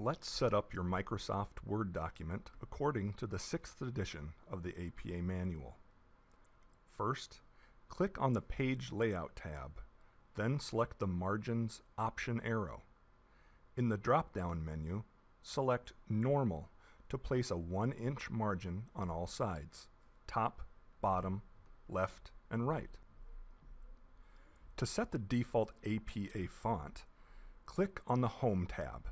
Let's set up your Microsoft Word document according to the 6th edition of the APA manual. First, click on the Page Layout tab, then select the Margins option arrow. In the drop-down menu, select Normal to place a 1-inch margin on all sides, top, bottom, left, and right. To set the default APA font, click on the Home tab.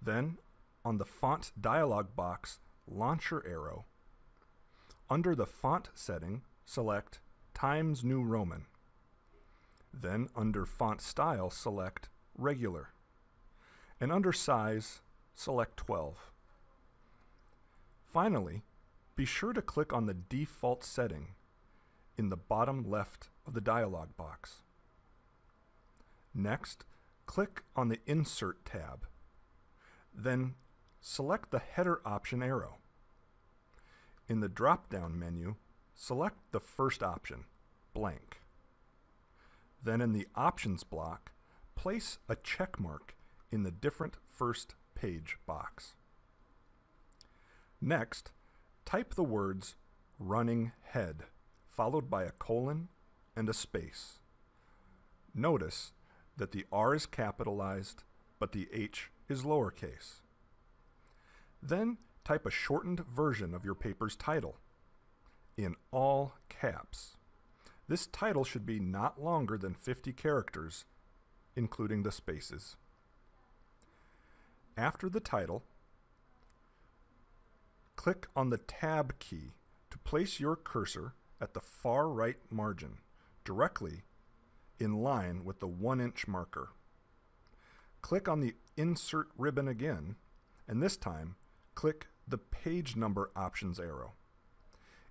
Then, on the Font dialog box launcher arrow, under the font setting, select Times New Roman. Then under Font Style, select Regular. And under Size, select 12. Finally, be sure to click on the default setting in the bottom left of the dialog box. Next, click on the Insert tab then select the header option arrow. In the drop-down menu, select the first option, blank. Then in the Options block, place a check mark in the Different First Page box. Next, type the words running head, followed by a colon and a space. Notice that the R is capitalized, but the H is lowercase. Then type a shortened version of your paper's title in all caps. This title should be not longer than 50 characters, including the spaces. After the title, click on the Tab key to place your cursor at the far right margin, directly in line with the 1-inch marker. Click on the Insert ribbon again, and this time click the Page Number Options arrow.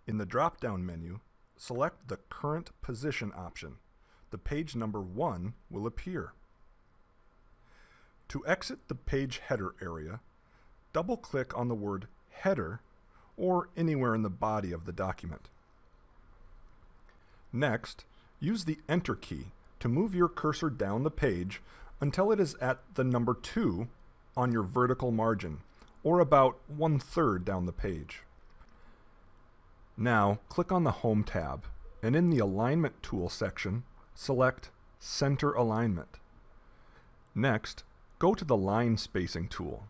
In the drop-down menu, select the Current Position option. The page number 1 will appear. To exit the page header area, double-click on the word Header or anywhere in the body of the document. Next, use the Enter key to move your cursor down the page until it is at the number 2 on your vertical margin, or about one-third down the page. Now, click on the Home tab, and in the Alignment Tool section, select Center Alignment. Next, go to the Line Spacing tool.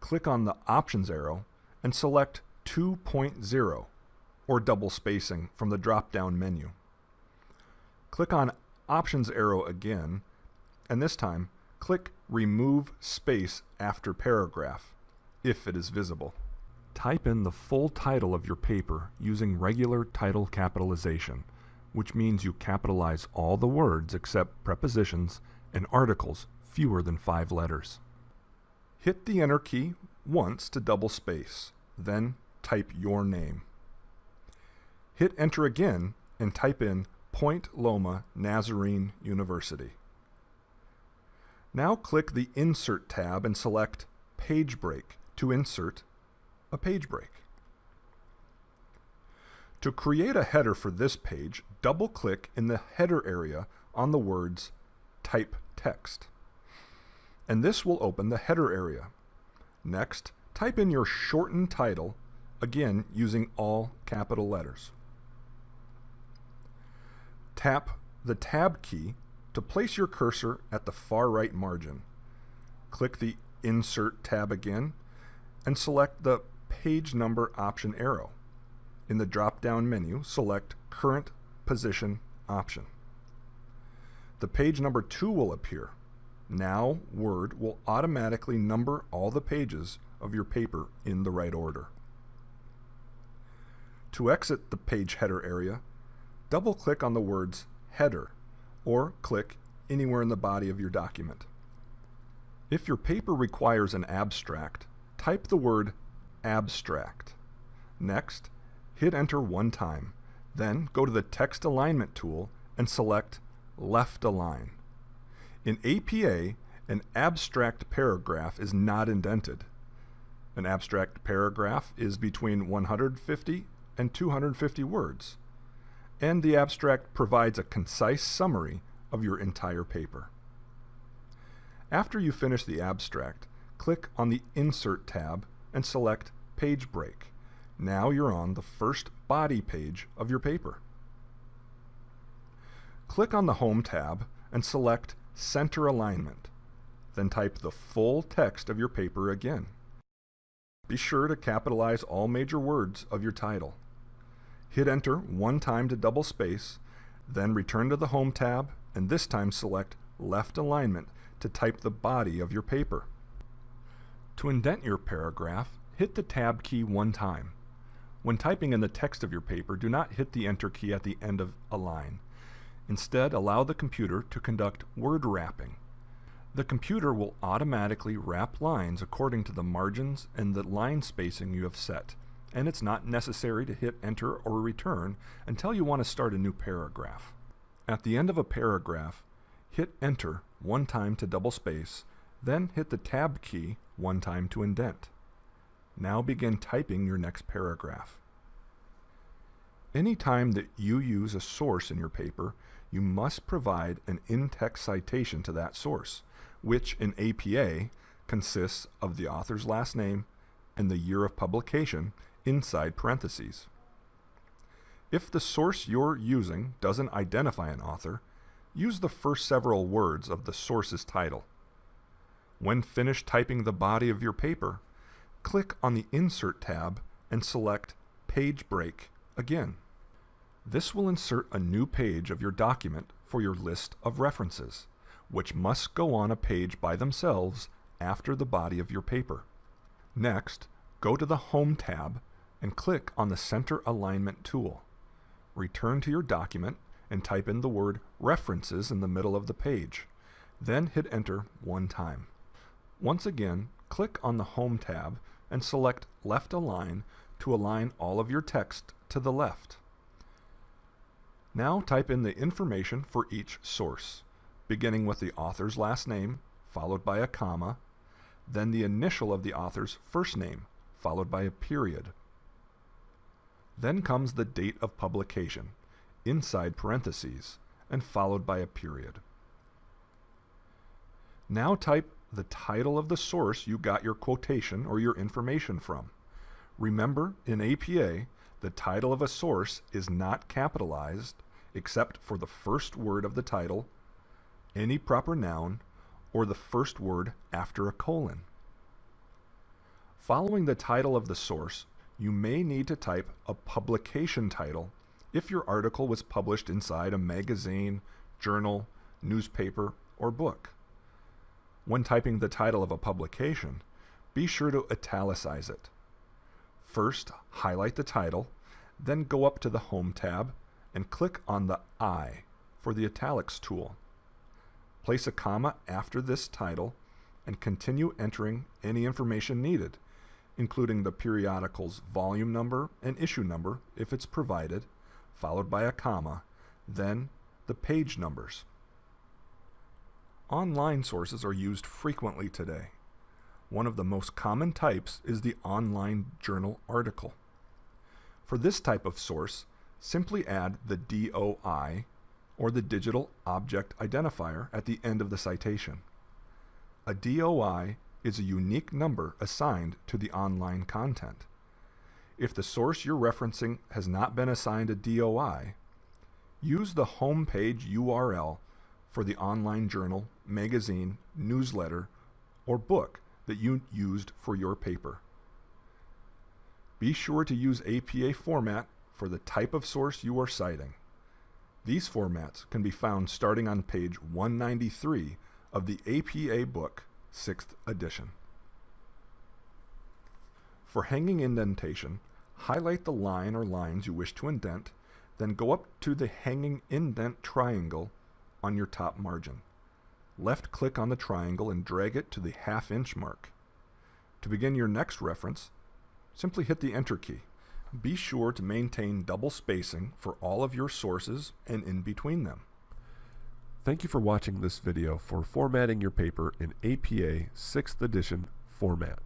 Click on the Options arrow and select 2.0, or double spacing from the drop-down menu. Click on Options arrow again and this time click Remove Space after paragraph, if it is visible. Type in the full title of your paper using regular title capitalization, which means you capitalize all the words except prepositions and articles fewer than five letters. Hit the Enter key once to double space, then type your name. Hit Enter again and type in Point Loma Nazarene University. Now click the Insert tab and select Page Break to insert a page break. To create a header for this page, double-click in the header area on the words Type Text. And this will open the header area. Next, type in your shortened title, again using all capital letters. Tap the Tab key to place your cursor at the far right margin, click the Insert tab again and select the Page Number option arrow. In the drop-down menu, select Current Position option. The page number 2 will appear. Now Word will automatically number all the pages of your paper in the right order. To exit the page header area, double-click on the words Header or click anywhere in the body of your document. If your paper requires an abstract, type the word abstract. Next, hit enter one time. Then go to the text alignment tool and select left align. In APA, an abstract paragraph is not indented. An abstract paragraph is between 150 and 250 words and the abstract provides a concise summary of your entire paper. After you finish the abstract, click on the Insert tab and select Page Break. Now you're on the first body page of your paper. Click on the Home tab and select Center Alignment. Then type the full text of your paper again. Be sure to capitalize all major words of your title. Hit Enter one time to double space, then return to the Home tab and this time select Left Alignment to type the body of your paper. To indent your paragraph, hit the Tab key one time. When typing in the text of your paper, do not hit the Enter key at the end of a line. Instead, allow the computer to conduct word wrapping. The computer will automatically wrap lines according to the margins and the line spacing you have set, and it's not necessary to hit Enter or Return until you want to start a new paragraph. At the end of a paragraph, hit Enter one time to double space, then hit the Tab key one time to indent. Now begin typing your next paragraph. Anytime that you use a source in your paper, you must provide an in-text citation to that source, which in APA consists of the author's last name and the year of publication inside parentheses. If the source you're using doesn't identify an author, use the first several words of the source's title. When finished typing the body of your paper, click on the Insert tab and select Page Break again. This will insert a new page of your document for your list of references, which must go on a page by themselves after the body of your paper. Next, go to the Home tab and click on the Center Alignment tool. Return to your document and type in the word References in the middle of the page. Then hit Enter one time. Once again, click on the Home tab and select Left Align to align all of your text to the left. Now type in the information for each source, beginning with the author's last name, followed by a comma, then the initial of the author's first name, followed by a period. Then comes the date of publication, inside parentheses, and followed by a period. Now type the title of the source you got your quotation or your information from. Remember, in APA, the title of a source is not capitalized except for the first word of the title, any proper noun, or the first word after a colon. Following the title of the source, you may need to type a publication title if your article was published inside a magazine, journal, newspaper, or book. When typing the title of a publication, be sure to italicize it. First, highlight the title, then go up to the Home tab and click on the I for the italics tool. Place a comma after this title and continue entering any information needed, including the periodical's volume number and issue number if it's provided, followed by a comma, then the page numbers. Online sources are used frequently today. One of the most common types is the online journal article. For this type of source, simply add the DOI or the Digital Object Identifier at the end of the citation. A DOI is a unique number assigned to the online content. If the source you're referencing has not been assigned a DOI, use the home page URL for the online journal, magazine, newsletter, or book that you used for your paper. Be sure to use APA format for the type of source you are citing. These formats can be found starting on page 193 of the APA book, 6th edition. For hanging indentation, highlight the line or lines you wish to indent, then go up to the hanging indent triangle on your top margin. Left click on the triangle and drag it to the half inch mark. To begin your next reference, simply hit the enter key. Be sure to maintain double spacing for all of your sources and in between them. Thank you for watching this video for formatting your paper in APA 6th edition format.